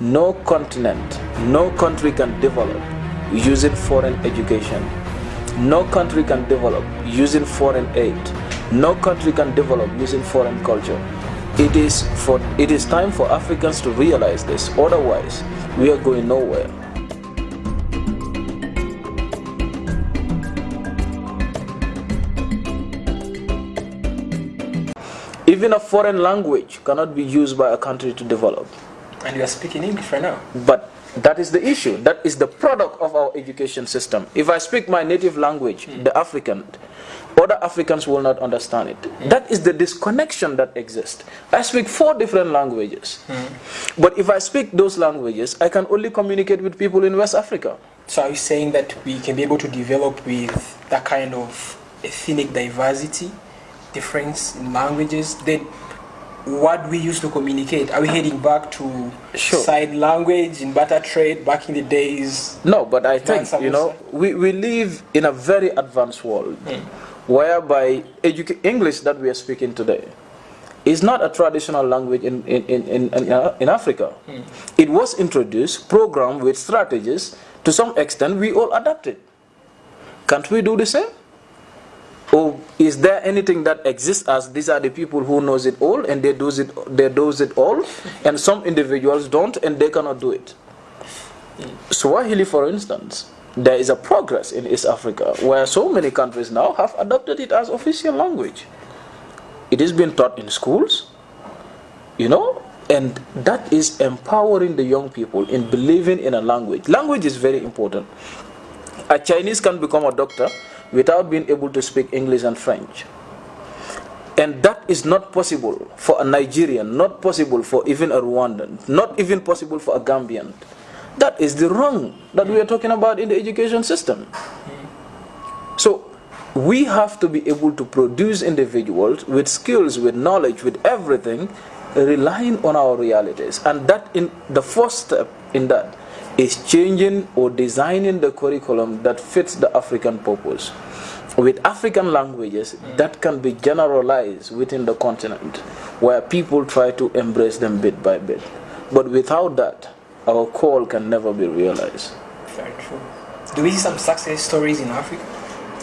no continent, no country can develop using foreign education. No country can develop using foreign aid. No country can develop using foreign culture. It is, for, it is time for Africans to realize this, otherwise we are going nowhere. Even a foreign language cannot be used by a country to develop. And you are speaking English right now. But that is the issue. That is the product of our education system. If I speak my native language, mm. the African, other Africans will not understand it. Mm. That is the disconnection that exists. I speak four different languages. Mm. But if I speak those languages, I can only communicate with people in West Africa. So are you saying that we can be able to develop with that kind of ethnic diversity difference in languages, then what we used to communicate, are we heading back to sure. side language in barter trade back in the days? No, but I think, you know, we, we live in a very advanced world mm. whereby English that we are speaking today is not a traditional language in, in, in, in, in uh, Africa. Mm. It was introduced, programmed with strategies. To some extent, we all adapted. Can't we do the same? Or is there anything that exists as these are the people who knows it all and they do it they do it all and some individuals don't and they cannot do it. Swahili for instance, there is a progress in East Africa where so many countries now have adopted it as official language. It is being taught in schools, you know, and that is empowering the young people in believing in a language. Language is very important. A Chinese can become a doctor without being able to speak English and French. And that is not possible for a Nigerian, not possible for even a Rwandan, not even possible for a Gambian. That is the wrong that we are talking about in the education system. So we have to be able to produce individuals with skills, with knowledge, with everything, relying on our realities. And that in the first step in that is changing or designing the curriculum that fits the African purpose. With African languages that can be generalized within the continent where people try to embrace them bit by bit. But without that, our call can never be realized. Very true. Do we see some success stories in Africa?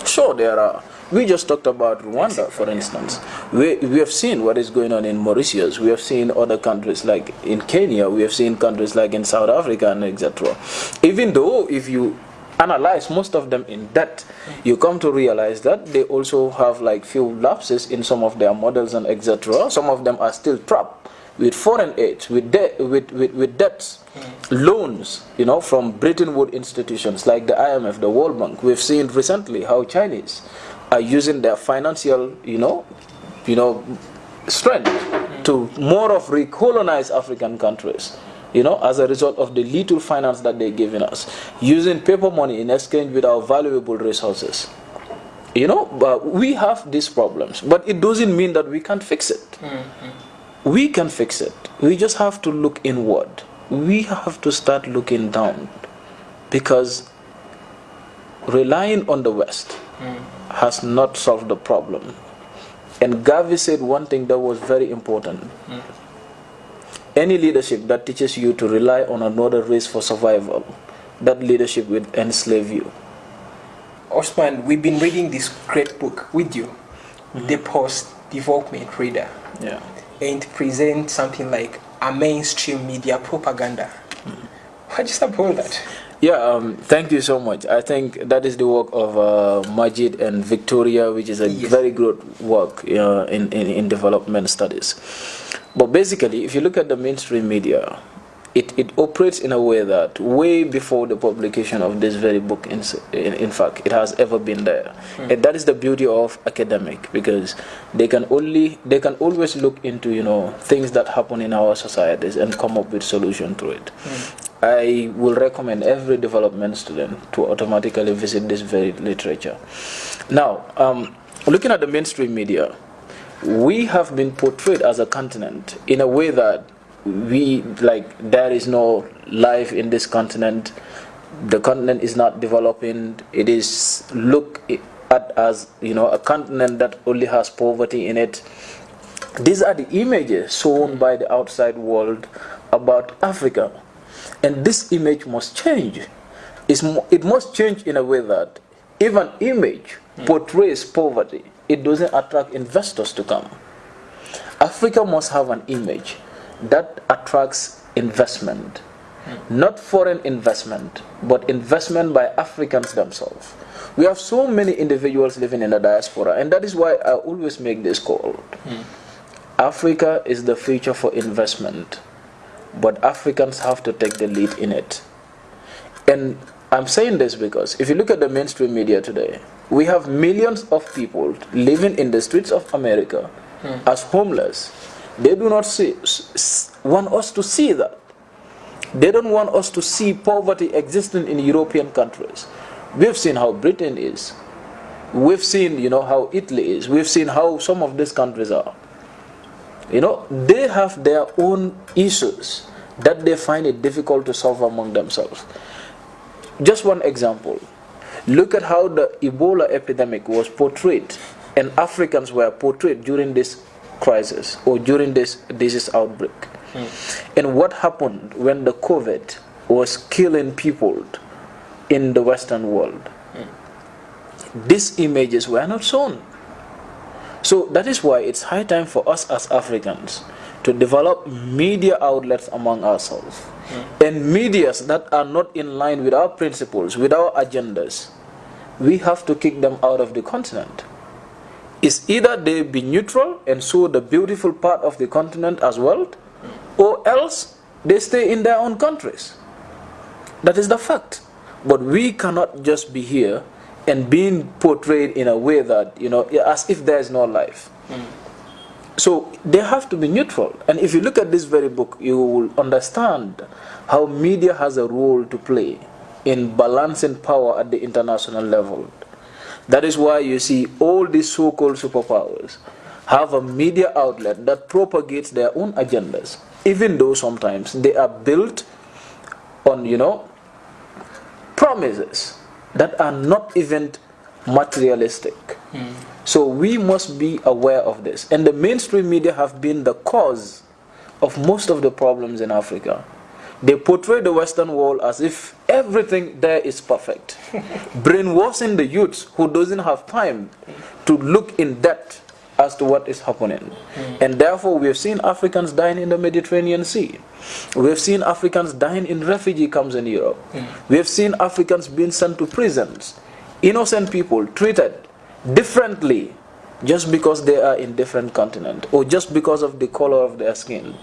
Sure, there are. We just talked about Rwanda, for instance. We, we have seen what is going on in Mauritius. We have seen other countries like in Kenya. We have seen countries like in South Africa and etc. Even though if you analyze most of them in depth, you come to realize that they also have like few lapses in some of their models and etc. Some of them are still trapped with foreign aid, with, debt, with, with, with debts, mm. loans, you know, from Bretton Woods institutions like the IMF, the World Bank. We've seen recently how Chinese are using their financial, you know, you know, strength to more of recolonize African countries. You know, as a result of the little finance that they're giving us, using paper money in exchange with our valuable resources. You know, but we have these problems, but it doesn't mean that we can't fix it. Mm -hmm. We can fix it. We just have to look inward. We have to start looking down because relying on the West mm has not solved the problem. And Garvey said one thing that was very important. Mm. Any leadership that teaches you to rely on another race for survival, that leadership will enslave you. Osman, we've been reading this great book with you, mm -hmm. The Post-Development Reader. Yeah. And present something like a mainstream media propaganda. Mm. What is about that? Yeah, um, thank you so much. I think that is the work of uh, Majid and Victoria, which is a yes. very good work uh, in, in, in development studies. But basically, if you look at the mainstream media, it, it operates in a way that way before the publication of this very book, in, in, in fact, it has ever been there. Mm. And that is the beauty of academic because they can only, they can always look into, you know, things that happen in our societies and come up with solution to it. Mm. I will recommend every development student to automatically visit this very literature. Now, um, looking at the mainstream media, we have been portrayed as a continent in a way that we like there is no life in this continent. The continent is not developing. It is look at as you know a continent that only has poverty in it. These are the images shown by the outside world about africa And this image must change. It's, it must change in a way that if an image portrays poverty, it doesn't attract investors to come. Africa must have an image that attracts investment. Not foreign investment, but investment by Africans themselves. We have so many individuals living in the diaspora, and that is why I always make this call. Mm. Africa is the future for investment, but Africans have to take the lead in it. And I'm saying this because if you look at the mainstream media today, we have millions of people living in the streets of America mm. as homeless. They do not see, want us to see that. They don't want us to see poverty existing in European countries. We've seen how Britain is. We've seen, you know, how Italy is. We've seen how some of these countries are. You know, they have their own issues that they find it difficult to solve among themselves. Just one example. Look at how the Ebola epidemic was portrayed and Africans were portrayed during this crisis or during this disease outbreak. Mm. And what happened when the COVID was killing people in the Western world? Mm. These images were not shown. So that is why it's high time for us as Africans to develop media outlets among ourselves. Mm. And medias that are not in line with our principles, with our agendas, we have to kick them out of the continent. It's either they be neutral and show the beautiful part of the continent as well, or else they stay in their own countries. That is the fact. But we cannot just be here and being portrayed in a way that, you know, as if there is no life. Mm. So they have to be neutral. And if you look at this very book, you will understand how media has a role to play in balancing power at the international level. That is why you see all these so-called superpowers have a media outlet that propagates their own agendas, even though sometimes they are built on, you know, promises that are not even materialistic. Mm. So we must be aware of this. And the mainstream media have been the cause of most of the problems in Africa. They portray the Western world as if everything there is perfect, brainwashing the youths who doesn't have time to look in depth as to what is happening. Mm. And therefore, we have seen Africans dying in the Mediterranean Sea. We have seen Africans dying in refugee camps in Europe. Mm. We have seen Africans being sent to prisons. Innocent people treated differently just because they are in different continent or just because of the color of their skin.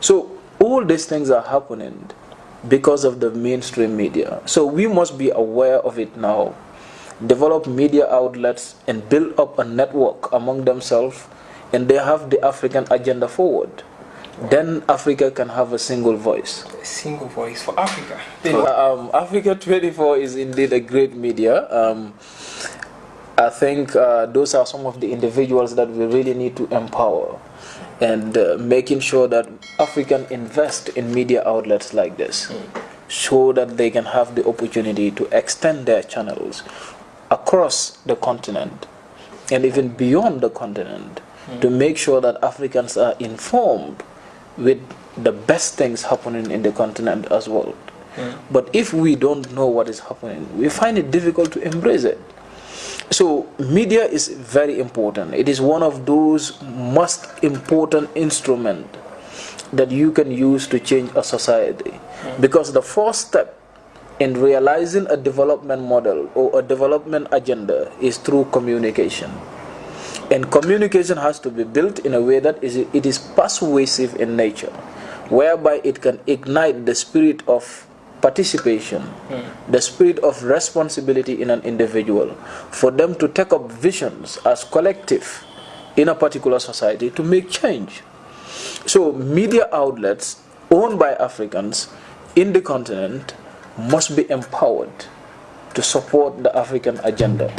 So all these things are happening because of the mainstream media. So we must be aware of it now develop media outlets and build up a network among themselves and they have the African agenda forward. Wow. Then Africa can have a single voice. A single voice for Africa. um, Africa 24 is indeed a great media. Um, I think uh, those are some of the individuals that we really need to empower and uh, making sure that African invest in media outlets like this mm. so that they can have the opportunity to extend their channels across the continent and even beyond the continent mm. to make sure that Africans are informed with the best things happening in the continent as well. Mm. But if we don't know what is happening, we find it difficult to embrace it. So media is very important. It is one of those most important instrument that you can use to change a society. Mm. Because the first step in realizing a development model or a development agenda is through communication. And communication has to be built in a way that is, it is persuasive in nature, whereby it can ignite the spirit of participation, mm. the spirit of responsibility in an individual, for them to take up visions as collective in a particular society to make change. So media outlets owned by Africans in the continent must be empowered to support the African agenda.